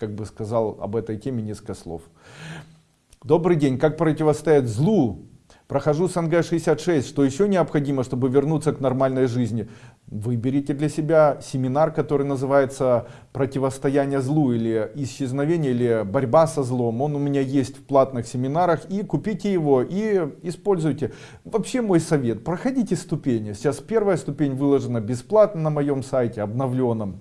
как бы сказал об этой теме несколько слов. Добрый день. Как противостоять злу? Прохожу СНГ-66. Что еще необходимо, чтобы вернуться к нормальной жизни? Выберите для себя семинар, который называется «Противостояние злу» или «Исчезновение» или «Борьба со злом». Он у меня есть в платных семинарах. И купите его и используйте. Вообще мой совет. Проходите ступени. Сейчас первая ступень выложена бесплатно на моем сайте, обновленном.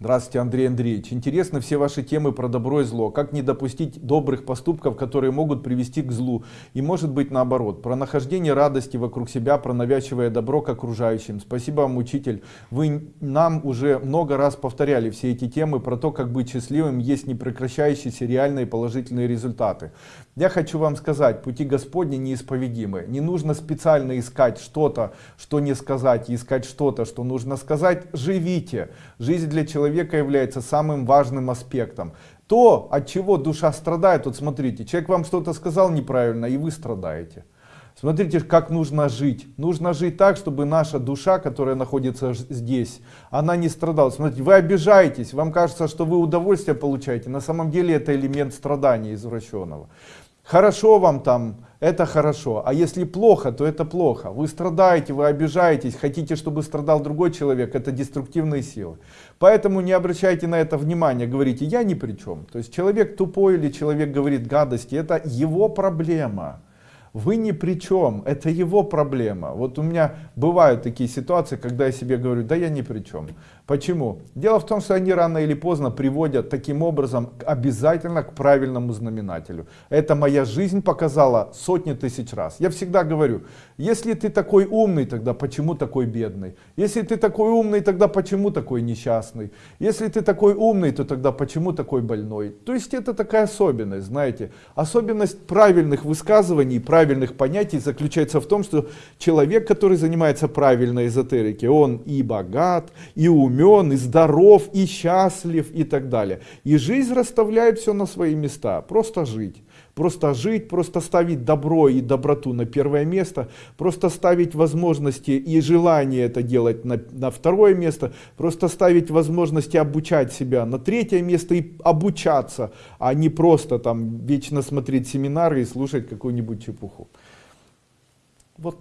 Здравствуйте, Андрей Андреевич. Интересны все ваши темы про добро и зло. Как не допустить добрых поступков, которые могут привести к злу. И может быть наоборот. Про нахождение радости вокруг себя, про навязчивое добро к окружающим. Спасибо вам, учитель. Вы нам уже много раз повторяли все эти темы про то, как быть счастливым. Есть непрекращающиеся реальные положительные результаты. Я хочу вам сказать, пути Господни неисповедимы. Не нужно специально искать что-то, что не сказать, искать что-то, что нужно сказать. Живите. Жизнь для человека является самым важным аспектом. То, от чего душа страдает, вот смотрите, человек вам что-то сказал неправильно, и вы страдаете. Смотрите, как нужно жить. Нужно жить так, чтобы наша душа, которая находится здесь, она не страдала. Смотрите, вы обижаетесь, вам кажется, что вы удовольствие получаете. На самом деле это элемент страдания извращенного. Хорошо вам там, это хорошо. А если плохо, то это плохо. Вы страдаете, вы обижаетесь, хотите, чтобы страдал другой человек, это деструктивные силы. Поэтому не обращайте на это внимания, говорите, я ни при чем. То есть человек тупой или человек говорит гадости, это его проблема. Вы ни при чем, это его проблема. Вот у меня бывают такие ситуации, когда я себе говорю, да я ни при чем. Почему? Дело в том, что они рано или поздно приводят таким образом обязательно к правильному знаменателю. Это моя жизнь показала сотни тысяч раз. Я всегда говорю, если ты такой умный, тогда почему такой бедный? Если ты такой умный, тогда почему такой несчастный? Если ты такой умный, то тогда почему такой больной? То есть это такая особенность, знаете. Особенность правильных высказываний, понятий заключается в том, что человек, который занимается правильной эзотерикой, он и богат, и умен, и здоров, и счастлив, и так далее. И жизнь расставляет все на свои места. Просто жить. Просто жить, просто ставить добро и доброту на первое место, просто ставить возможности и желание это делать на, на второе место, просто ставить возможности обучать себя на третье место и обучаться, а не просто там вечно смотреть семинары и слушать какую-нибудь чепуху. Вот